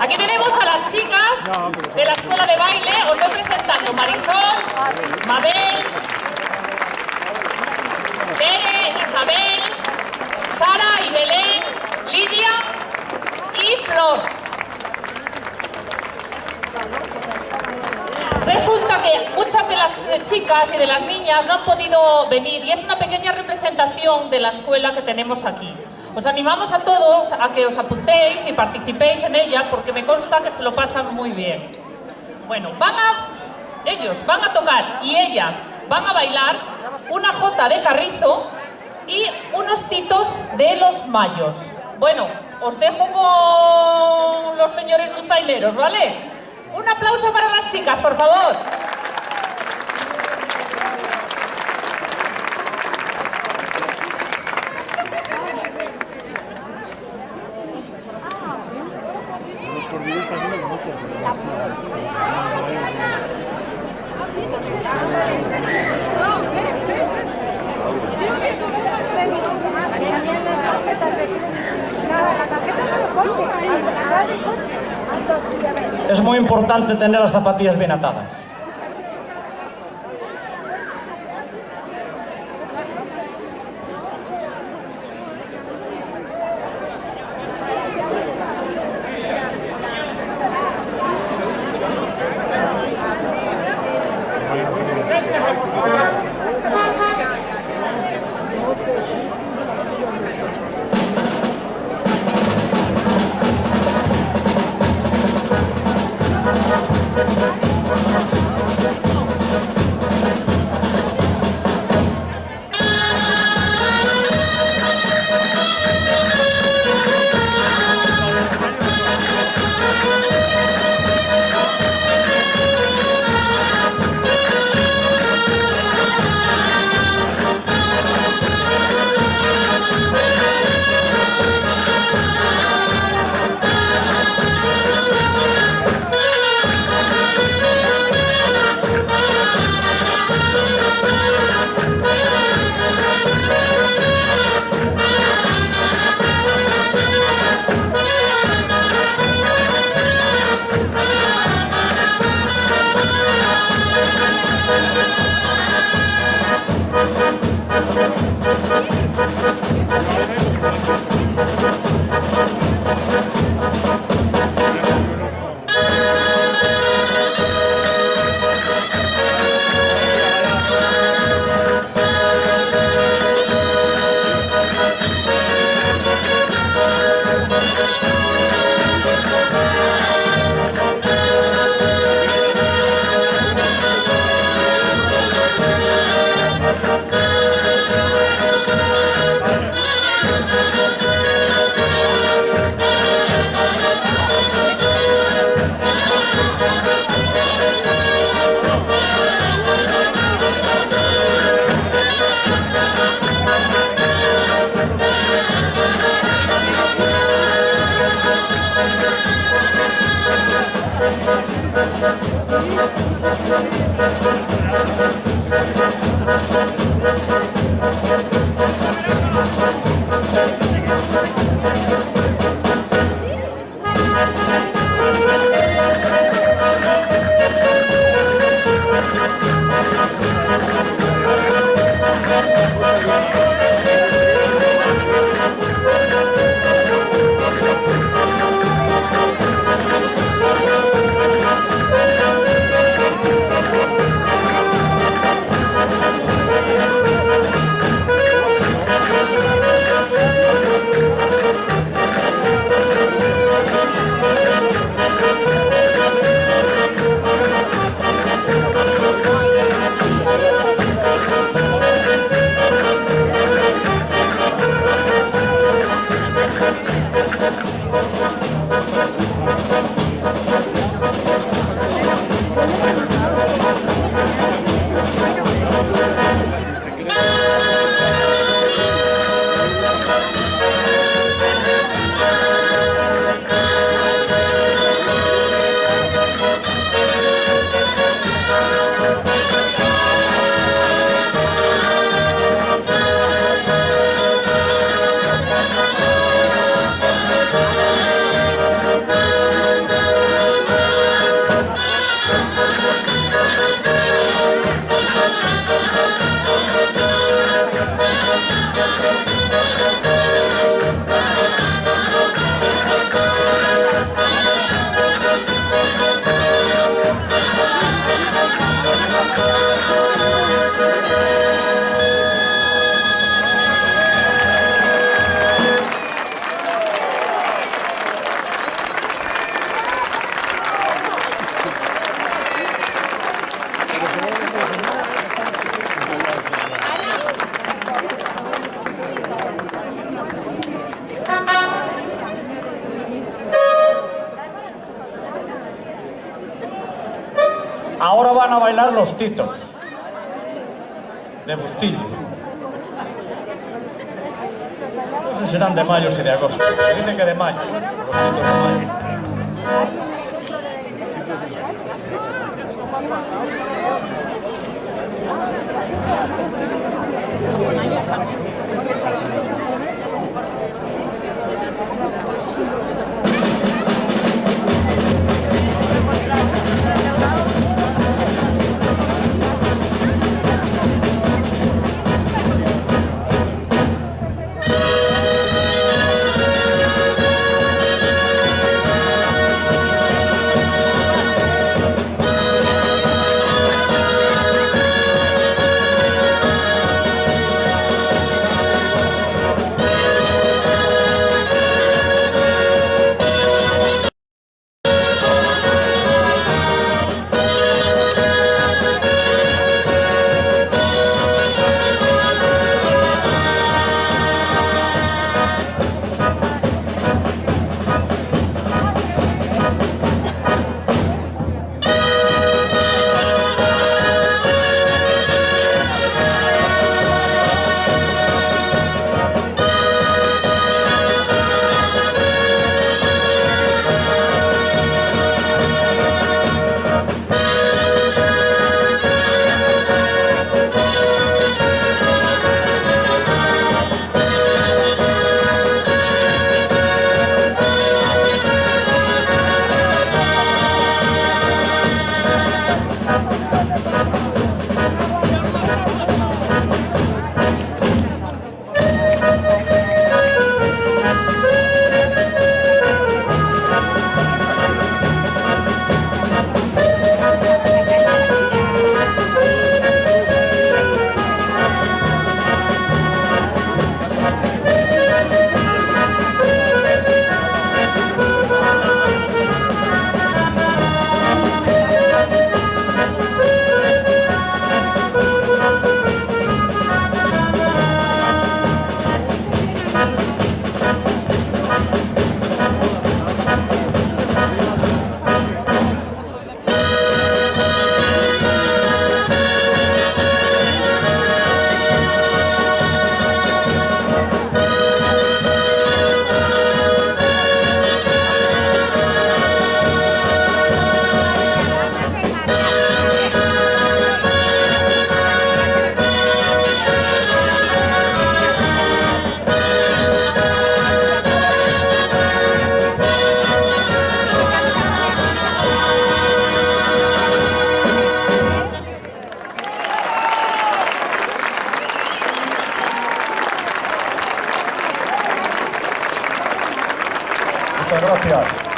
Aquí tenemos a las chicas de la escuela de baile. Os voy presentando Marisol, Mabel, Tere, Isabel, Sara y Belén, Lidia y Flor. Resulta que muchas de las eh, chicas y de las niñas no han podido venir y es una pequeña representación de la escuela que tenemos aquí. Os animamos a todos a que os apuntéis y participéis en ella porque me consta que se lo pasan muy bien. Bueno, van a, ellos van a tocar y ellas van a bailar una jota de carrizo y unos titos de los mayos. Bueno, os dejo con los señores dulzaineros, ¿vale? Un aplauso para las chicas, por favor. Es moi importante tener as zapatillas ben atadas. A bailar los titos. De Bustillo. No sé si serán de mayo o si de agosto. Dicen que de mayo. Muchas gracias.